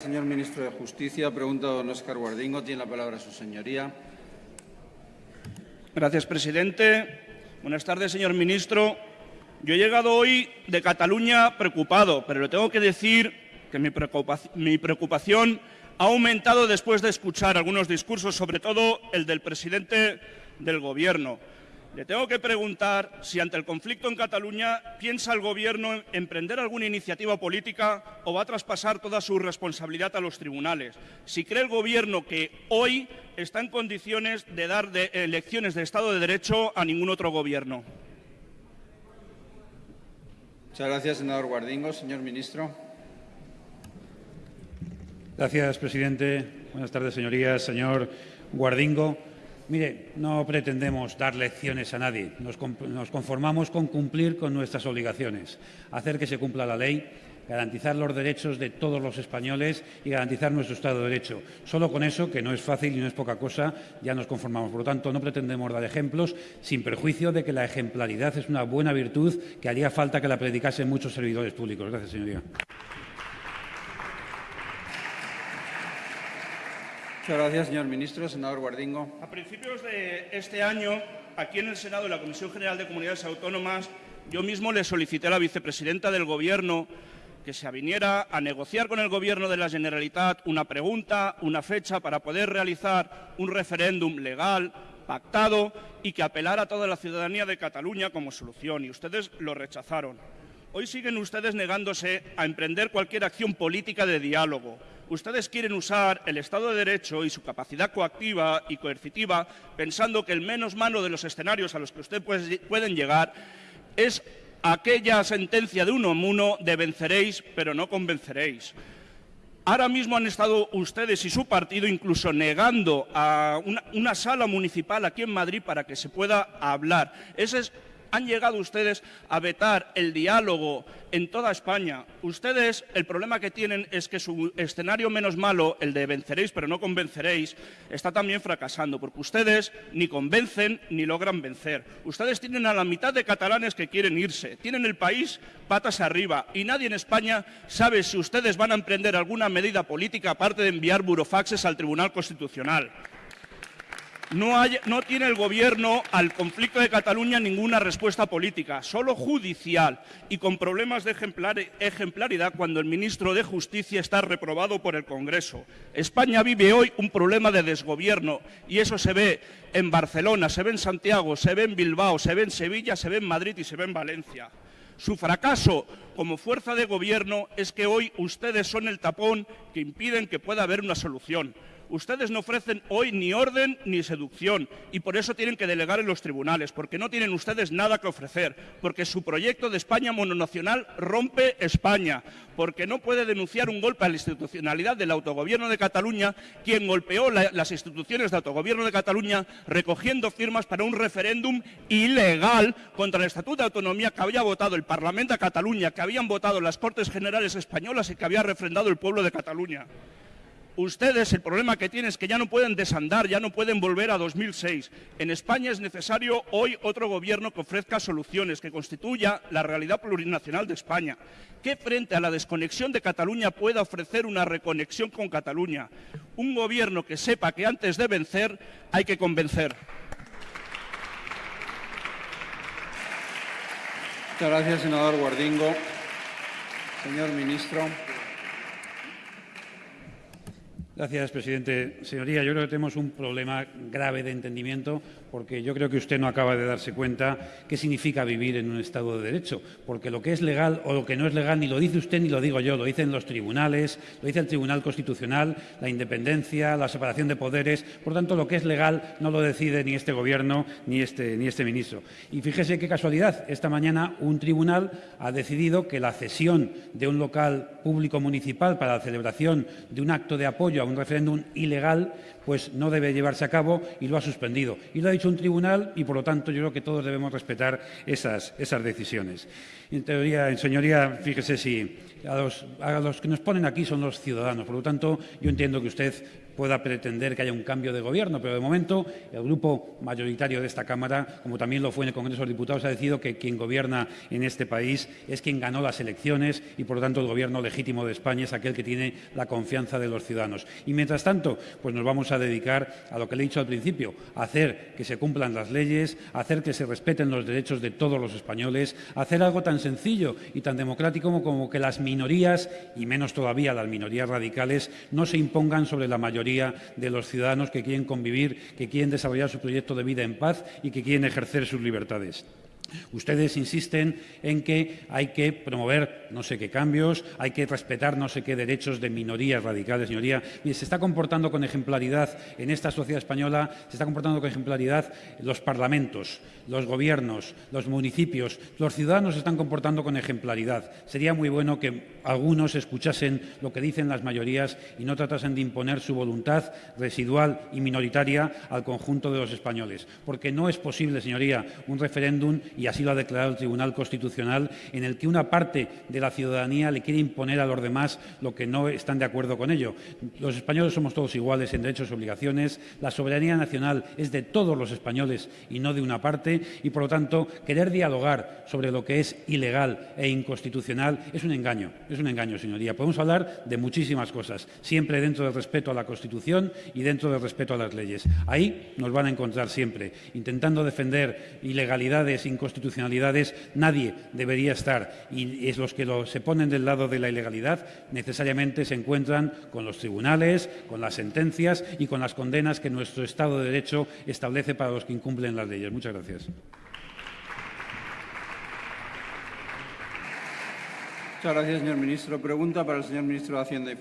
Señor Ministro de Justicia, pregunta don Óscar Guardingo. Tiene la palabra su señoría. Gracias, presidente. Buenas tardes, señor ministro. Yo he llegado hoy de Cataluña preocupado, pero le tengo que decir que mi preocupación, mi preocupación ha aumentado después de escuchar algunos discursos, sobre todo el del presidente del Gobierno. Le tengo que preguntar si ante el conflicto en Cataluña piensa el Gobierno emprender alguna iniciativa política o va a traspasar toda su responsabilidad a los tribunales. Si cree el Gobierno que hoy está en condiciones de dar de elecciones de Estado de Derecho a ningún otro Gobierno. Muchas gracias, senador Guardingo. Señor ministro. Gracias, presidente. Buenas tardes, señorías. Señor Guardingo. Mire, no pretendemos dar lecciones a nadie. Nos, conformamos con cumplir con nuestras obligaciones, hacer que se cumpla la ley, garantizar los derechos de todos los españoles y garantizar nuestro Estado de Derecho. Solo con eso, que no es fácil y no es poca cosa, ya nos conformamos. Por lo tanto, no pretendemos dar ejemplos sin perjuicio de que la ejemplaridad es una buena virtud que haría falta que la predicasen muchos servidores públicos. Gracias, señoría. Muchas gracias, señor ministro. Senador Guardingo. A principios de este año, aquí en el Senado de la Comisión General de Comunidades Autónomas, yo mismo le solicité a la vicepresidenta del Gobierno que se aviniera a negociar con el Gobierno de la Generalitat una pregunta, una fecha para poder realizar un referéndum legal, pactado y que apelara a toda la ciudadanía de Cataluña como solución. Y ustedes lo rechazaron. Hoy siguen ustedes negándose a emprender cualquier acción política de diálogo, ustedes quieren usar el Estado de Derecho y su capacidad coactiva y coercitiva pensando que el menos malo de los escenarios a los que ustedes pueden llegar es aquella sentencia de uno a uno de venceréis pero no convenceréis. Ahora mismo han estado ustedes y su partido incluso negando a una, una, sala municipal aquí en Madrid para que se pueda hablar. Ese es han llegado ustedes a vetar el diálogo en toda España. Ustedes, el problema que tienen es que su escenario menos malo, el de venceréis pero no convenceréis, está también fracasando, porque ustedes ni convencen ni logran vencer. Ustedes tienen a la mitad de catalanes que quieren irse, tienen el país patas arriba y nadie en España sabe si ustedes van a emprender alguna medida política aparte de enviar burofaxes al Tribunal Constitucional. No, tiene el Gobierno al conflicto de Cataluña ninguna respuesta política, solo judicial y con problemas de ejemplaridad cuando el ministro de Justicia está reprobado por el Congreso. España vive hoy un problema de desgobierno y eso se ve en Barcelona, se ve en Santiago, se ve en Bilbao, se ve en Sevilla, se ve en Madrid y se ve en Valencia. Su fracaso como fuerza de gobierno es que hoy ustedes son el tapón que impiden que pueda haber una solución. Ustedes no ofrecen hoy ni orden ni seducción y por eso tienen que delegar en los tribunales, porque no tienen ustedes nada que ofrecer, porque su proyecto de España mononacional rompe España, porque no puede denunciar un golpe a la institucionalidad del autogobierno de Cataluña, quien golpeó las instituciones de autogobierno de Cataluña recogiendo firmas para un referéndum ilegal contra el Estatuto de Autonomía que había votado el Parlamento de Cataluña, que habían votado las Cortes Generales Españolas y que había refrendado el pueblo de Cataluña. Ustedes el problema que tienen es que ya no pueden desandar, ya no pueden volver a 2006. En España es necesario hoy otro gobierno que ofrezca soluciones, que constituya la realidad plurinacional de España. Que frente a la desconexión de Cataluña pueda ofrecer una reconexión con Cataluña. Un gobierno que sepa que antes de vencer hay que convencer. Muchas gracias, senador Guardingo. Señor ministro. Gracias, presidente. Señoría, yo creo que tenemos un problema grave de entendimiento porque yo creo que usted no acaba de darse cuenta qué significa vivir en un Estado de Derecho, porque lo que es legal o lo que no es legal ni lo dice usted ni lo digo yo, lo dicen los tribunales, lo dice el Tribunal Constitucional, la independencia, la separación de poderes. Por tanto, lo que es legal no lo decide ni este Gobierno ni este, ni este ministro. Y fíjese qué casualidad, esta mañana un tribunal ha decidido que la cesión de un local público municipal para la celebración de un acto de apoyo a un referéndum ilegal, pues no debe llevarse a cabo y lo ha suspendido. Y lo ha dicho un tribunal y, por lo tanto, yo creo que todos debemos respetar esas, decisiones. En teoría, señoría, fíjese si a a los que nos ponen aquí son los ciudadanos. Por lo tanto, yo entiendo que usted pueda pretender que haya un cambio de gobierno, pero de momento el grupo mayoritario de esta Cámara, como también lo fue en el Congreso de los Diputados, ha decidido que quien gobierna en este país es quien ganó las elecciones y, por lo tanto, el gobierno legítimo de España es aquel que tiene la confianza de los ciudadanos. Y, mientras tanto, pues nos vamos a dedicar a lo que le he dicho al principio, hacer que se cumplan las leyes, hacer que se respeten los derechos de todos los españoles, hacer algo tan sencillo y tan democrático como, como que las minorías, y menos todavía las minorías radicales, no se impongan sobre la mayoría de los ciudadanos que quieren convivir, que quieren desarrollar su proyecto de vida en paz y que quieren ejercer sus libertades. Ustedes insisten en que hay que promover no sé qué cambios, hay que respetar no sé qué derechos de minorías radicales, señoría. Mire, se está comportando con ejemplaridad en esta sociedad española, se está comportando con ejemplaridad los parlamentos, los gobiernos, los municipios, los ciudadanos se están comportando con ejemplaridad. Sería muy bueno que algunos escuchasen lo que dicen las mayorías y no tratasen de imponer su voluntad residual y minoritaria al conjunto de los españoles. Porque no es posible, señoría, un referéndum y así lo ha declarado el Tribunal Constitucional, en el que una parte de la ciudadanía le quiere imponer a los demás lo que no están de acuerdo con ello. Los españoles somos todos iguales en derechos y obligaciones, la soberanía nacional es de todos los españoles y no de una parte, y por lo tanto querer dialogar sobre lo que es ilegal e inconstitucional es un engaño, es un engaño, señoría. Podemos hablar de muchísimas cosas, siempre dentro del respeto a la Constitución y dentro del respeto a las leyes. Ahí nos van a encontrar siempre, intentando defender ilegalidades, inconstitucionalidades, nadie debería estar. Y es los que lo, se ponen del lado de la ilegalidad necesariamente se encuentran con los tribunales, con las sentencias y con las condenas que nuestro Estado de Derecho establece para los que incumplen las leyes. Muchas gracias. Muchas gracias, señor ministro. Pregunta para el señor ministro de Hacienda